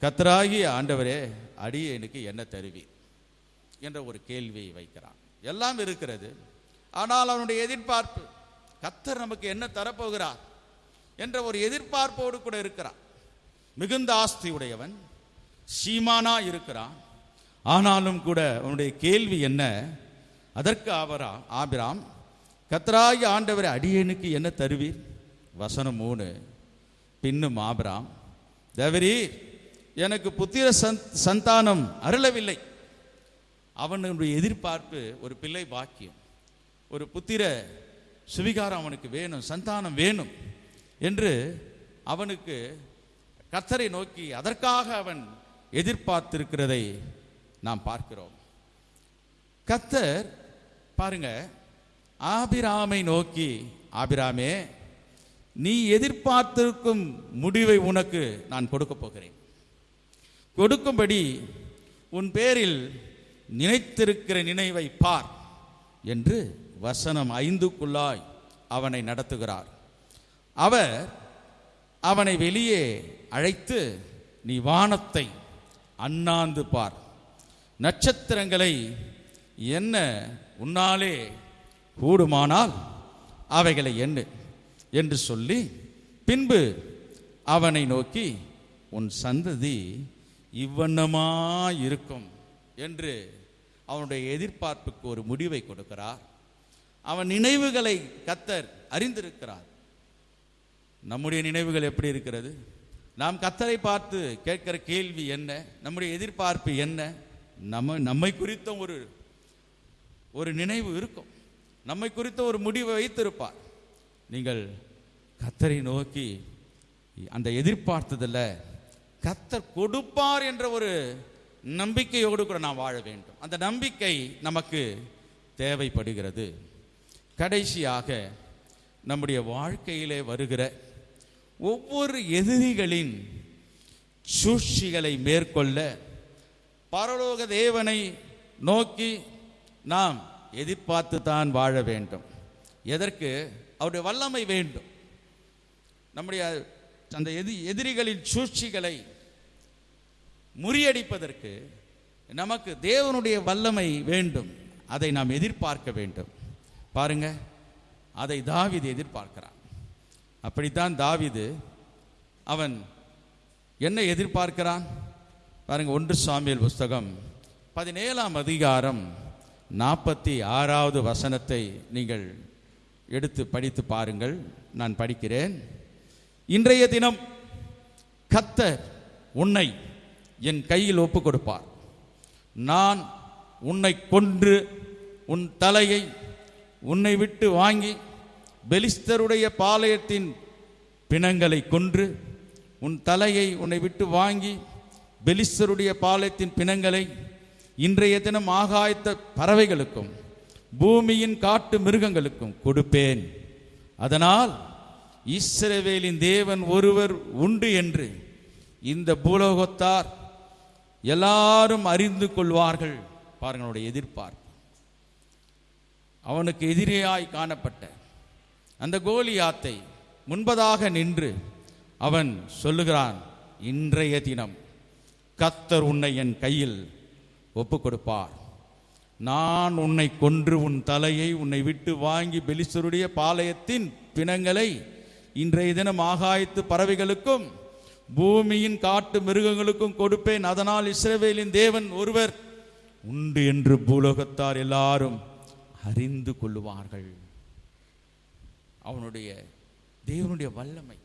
கத்தராகி ஆண்டவரே அடியேனுக்கு என்ன தருவீர் என்ற ஒரு கேள்வியை வைக்கிறான். எல்லாம் இருக்கிறது. ஆனால் அவனுடைய எதிர்பார்ப்பு கத்தர் நமக்கு என்ன தரப்போகிறார்? என்ற ஒரு எதிர்பார்ப்போடு கூட இருக்கிறான். மிகுந்த ஆஸ்தி உடையவன் சீமானா இருக்கிறான். ஆனாலும் கூட அவனுடைய கேள்வி என்ன? அதற்கு ஆபரா ஆபிராம் கத்தராகி ஆண்டவர் அடியேனுக்கு என்ன தருவீர்? வசனம் மூணு. பின்னும் ஆபிராம் தேவரி எனக்கு புத்திர சந்த் சந்தானம் அருளவில்லை. அவனுடைய எதிர்பார்ப்பு ஒரு பிள்ளை பாக்கியம். ஒரு புத்திர சுவிகாரம் அவனுக்கு வேணும் சந்தானம் வேணும் என்று அவனுக்கு கத்தரை நோக்கி அதற்காக அவன் எதிர்பார்த்திருக்கிறதை நாம் பார்க்கிறோம். கத்தர் பாருங்க ஆபிராமை நோக்கி ஆபிராமே நீ எதிர்பார்த்திருக்கும் முடிவை உனக்கு நான் கொடுக்க போகிறேன். கொடுக்கும்படி உன் பேரில் நினைத்திருக்கிற நினைவை பார் என்று வசனம் ஐந்துக்குள்ளாய் அவனை நடத்துகிறார். அவர் அவனை வெளியே அழைத்து நீ வானத்தை அண்ணாந்து பார். நட்சத்திரங்களை என்ன உன்னாலே கூடுமானால் அவைகளை எண்ணு. என்று சொல்லி பின்பு அவனை நோக்கி உன் சந்ததி இவ்வண்ணமாயிருக்கும் என்று அவனுடைய எதிர்பார்ப்புக்கு ஒரு முடிவை கொடுக்கிறார். அவன் நினைவுகளை கத்தர் அறிந்திருக்கிறார். நம்முடைய நினைவுகள் எப்படி இருக்கிறது? நாம் கத்தரை பார்த்து கேட்கிற கேள்வி என்ன? நம்முடைய எதிர்பார்ப்பு என்ன? நம்ம நம்மை குறித்த ஒரு ஒரு நினைவு இருக்கும். நம்மை குறித்த ஒரு முடிவை வைத்திருப்பார். நீங்கள் கத்தரை நோக்கி அந்த எதிர்பார்த்ததில் கத்தர் கொடுப்பார் என்ற ஒரு நம்பிக்கையோடு கூட நான் வாழ வேண்டும். அந்த நம்பிக்கை நமக்கு தேவைப்படுகிறது. கடைசியாக நம்முடைய வாழ்க்கையிலே வருகிற ஒவ்வொரு எதிரிகளின் சூழ்ச்சிகளை மேற்கொள்ள பரலோக தேவனை நோக்கி நாம் எதிர்பார்த்து தான் வாழ வேண்டும். எதற்கு? அவருடைய வல்லமை வேண்டும். நம்முடைய அந்த எதி எதிரிகளின் சூழ்ச்சிகளை முறியடிப்பதற்கு நமக்கு தேவனுடைய வல்லமை வேண்டும். அதை நாம் எதிர்பார்க்க வேண்டும். பாருங்க அதை தாவிது எதிர்பார்க்கிறான். அப்படித்தான் தாவிது அவன் என்ன எதிர்பார்க்கிறான்? பாருங்க ஒன்று சாமியல் புஸ்தகம் பதினேழாம் அதிகாரம் நாற்பத்தி ஆறாவது வசனத்தை நீங்கள் எடுத்து படித்து பாருங்கள். நான் படிக்கிறேன். இன்றைய தினம் கத்தர் உன்னை என் கையில் ஒப்பு கொடுப்பார் நான் உன்னை கொன்று உன் தலையை உன்னை விட்டு வாங்கி பெலிஸ்தருடைய பாளையத்தின் பிணங்களை கொன்று உன் தலையை உன்னை விட்டு வாங்கி பெலிஸ்தருடைய பாளையத்தின் பிணங்களை இன்றைய தினம் ஆகாயத்த பறவைகளுக்கும் பூமியின் காட்டு மிருகங்களுக்கும் கொடுப்பேன். அதனால் இஸ்ரவேலின் தேவன் ஒருவர் உண்டு என்று இந்த பூலோகத்தார் எல்லாரும் அறிந்து கொள்வார்கள். பாருங்களுடைய எதிர்பார்ப்பு. அவனுக்கு எதிரியாய் காணப்பட்ட அந்த கோலியாத்தை முன்பதாக நின்று அவன் சொல்லுகிறான் இன்றைய தினம் கத்தர் உன்னை என் கையில் ஒப்பு கொடுப்பார் நான் உன்னை கொன்று உன் தலையை உன்னை விட்டு வாங்கி பெலிஸ்தருடைய பாளையத்தின் பிணங்களை இன்றைய தினம் ஆகாயத்து பறவைகளுக்கும் பூமியின் காட்டு மிருகங்களுக்கும் கொடுப்பேன். அதனால் இஸ்ரவேலின் தேவன் ஒருவர் உண்டு என்று பூலோகத்தார் எல்லாரும் அறிந்து கொள்ளுவார்கள். அவனுடைய தேவனுடைய வல்லமை.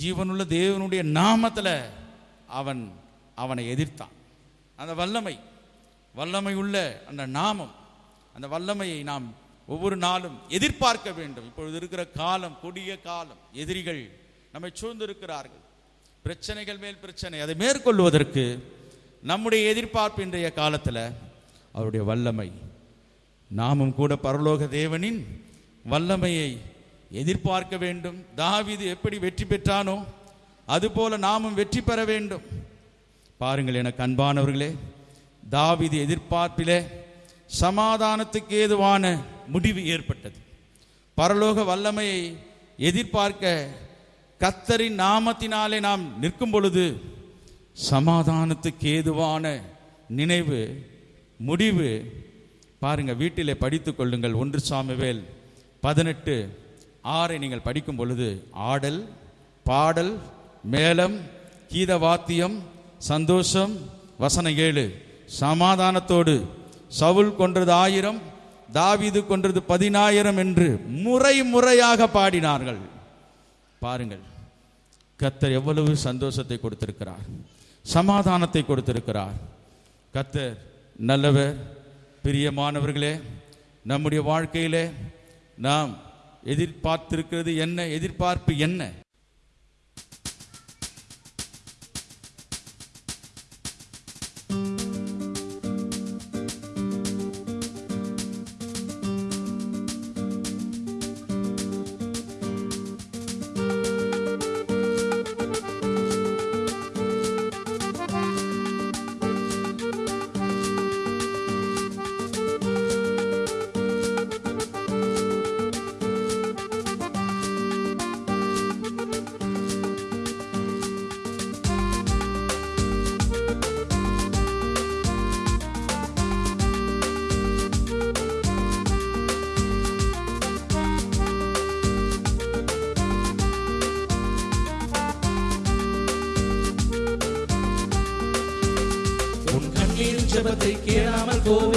ஜீவனுள்ள தேவனுடைய நாமத்துல அவன் அவனை எதிர்த்தான். அந்த வல்லமை வல்லமை உள்ள அந்த நாமம் அந்த வல்லமையை நாம் ஒவ்வொரு நாளும் எதிர்பார்க்க வேண்டும். இப்பொழுது இருக்கிற காலம் கொடிய காலம் எதிரிகள் நம்மை சூழ்ந்திருக்கிறார்கள். பிரச்சனைகள் மேல் பிரச்சனை. அதை மேற்கொள்வதற்கு நம்முடைய எதிர்பார்ப்பு இன்றைய காலத்தில் அவருடைய வல்லமை. நாமும் கூட பரலோக தேவனின் வல்லமையை எதிர்பார்க்க வேண்டும். தாவிது எப்படி வெற்றி பெற்றானோ அதுபோல நாமும் வெற்றி பெற வேண்டும். பாருங்கள் எனக்கு அன்பானவர்களே தாவிது எதிர்பார்ப்பிலே சமாதானத்துக்கு ஏதுவான முடிவு ஏற்பட்டது. பரலோக வல்லமையை எதிர்பார்க்க கத்தரின் நாமத்தினாலே நாம் நிற்கும் பொழுது சமாதானத்துக்கு ஏதுவான நினைவு முடிவு பாருங்க வீட்டிலே படித்து கொள்ளுங்கள். ஒன்று சாமிவேல் பதினெட்டு ஆறை நீங்கள் படிக்கும் பொழுது ஆடல் பாடல் மேளம் கீத வாத்தியம் சந்தோஷம் வசன ஏழு. சமாதானத்தோடு சவுல் கொன்றது ஆயிரம் தாவிது கொன்றது பதினாயிரம் என்று முறை முறையாக பாடினார்கள். பாருங்கள். கத்தர் எவ்வளவு சந்தோஷத்தை கொடுத்திருக்கிறார். சமாதானத்தை கொடுத்திருக்கிறார். கத்தர் நல்லவர் பிரியமானவர்களே நம்முடைய வாழ்க்கையிலே நாம் எதிர்பார்த்திருக்கிறது என்ன எதிர்பார்ப்பு என்ன? ஜெபத்தை கேளாமல் போவேனோ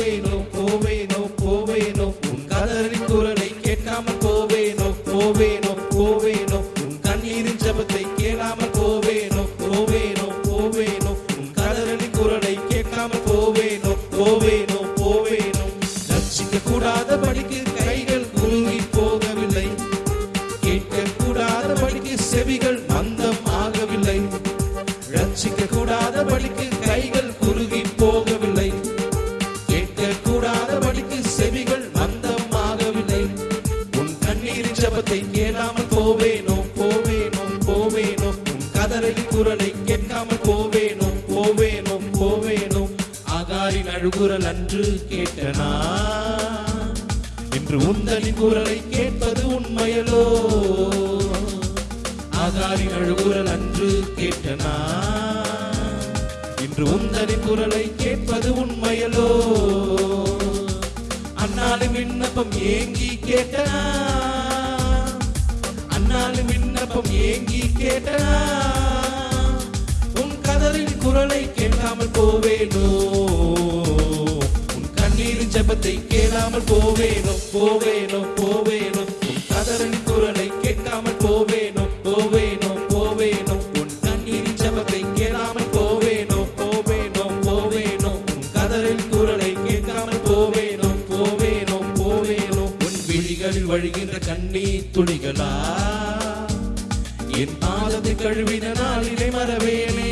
பாதத்தை கழுவின நாளிலே மறவேனே.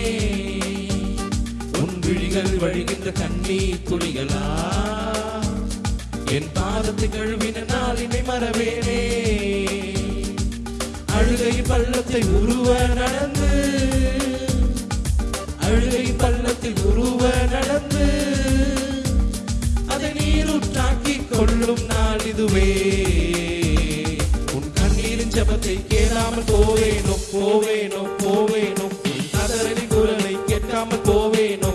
உன் விழிகள் வழிகின்ற கண்ணீர் துளிகளா? என் பாதத்தை கழுவின நாளினை மறவேனே. அழுகை பள்ளத்தை உருவ நடந்து அழுகை பள்ளத்தில் உருவ நடந்து அதை நீருற்றாக்கி கொள்ளும் நாள் இதுவே. ஜபத்தை கேளாமல் போவேனோ போவேனோ போவேனோ. உன் குரலை கேட்காமல் போவேனோ.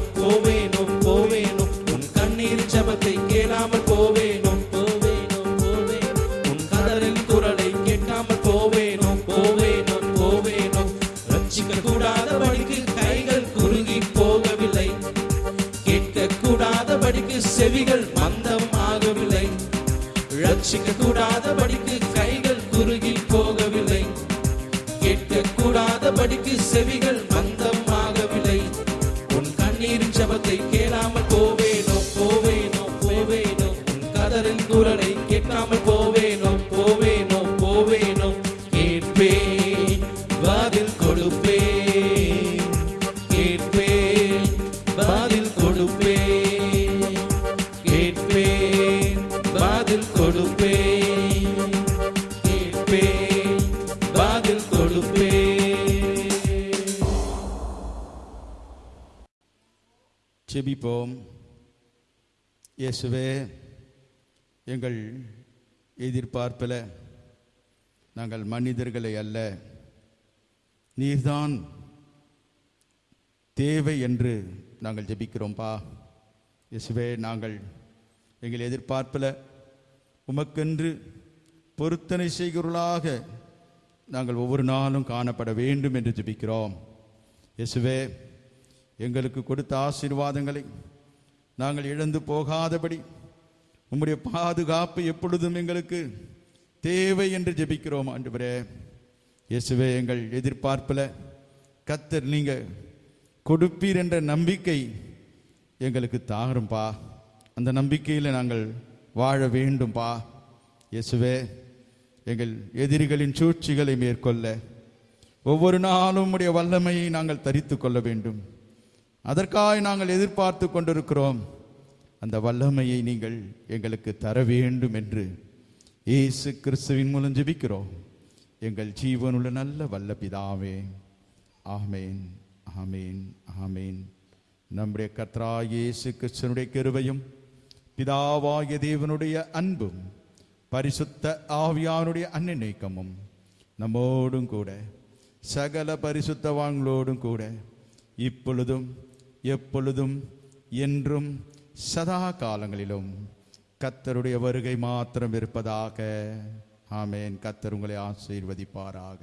இயேசுவே எங்கள் எதிர்பார்ப்பில் நாங்கள் மனிதர்களை அல்ல. நீர்தான் தேவை என்று நாங்கள் ஜெபிக்கிறோம்ப்பா இயேசுவே நாங்கள் எங்கள் எதிர்பார்ப்பில் உமக்கென்று பொருத்தனை செய்கிறவர்களாக நாங்கள் ஒவ்வொரு நாளும் காணப்பட வேண்டும் என்று ஜெபிக்கிறோம். இயேசுவே எங்களுக்கு கொடுத்த ஆசீர்வாதங்களை நாங்கள் இழந்து போகாதபடி உம்முடைய பாதுகாப்பு எப்பொழுதும் எங்களுக்கு தேவை என்று ஜெபிக்கிறோம் ஆண்டவரே. இயேசுவே எங்கள் எதிர்பார்ப்பில் கத்தர் நீங்கள் கொடுப்பீர் என்ற நம்பிக்கை எங்களுக்கு தாரும்பா. அந்த நம்பிக்கையில் நாங்கள் வாழ வேண்டும்பா. இயேசுவே எங்கள் எதிரிகளின் சூழ்ச்சிகளை மேற்கொள்ள ஒவ்வொரு நாளும் உடைய வல்லமையை நாங்கள் தரித்து கொள்ள வேண்டும். அதற்காக நாங்கள் எதிர்பார்த்து கொண்டிருக்கிறோம். அந்த வல்லமையை நீங்கள் எங்களுக்கு தர வேண்டும் என்று இயேசு கிறிஸ்துவின் மூலம் ஜெபிக்கிறோம். எங்கள் ஜீவனுள்ள நல்ல வல்ல பிதாவே ஆமேன் ஆமேன் ஆமேன். நம்முடைய கத்ரா இயேசு கிறிஸ்தனுடைய கருவையும் பிதாவாகிய தேவனுடைய அன்பும் பரிசுத்த ஆவியானுடைய அன்னிநீக்கமும் நம்மோடும் கூட சகல பரிசுத்தவான்களோடும் கூட இப்பொழுதும் எப்பொழுதும் என்றும் சதா காலங்களிலும் கத்தருடைய வருகை மாத்திரம் இருப்பதாக. ஆமேன். கத்தர் உங்களை ஆசீர்வதிப்பாராக.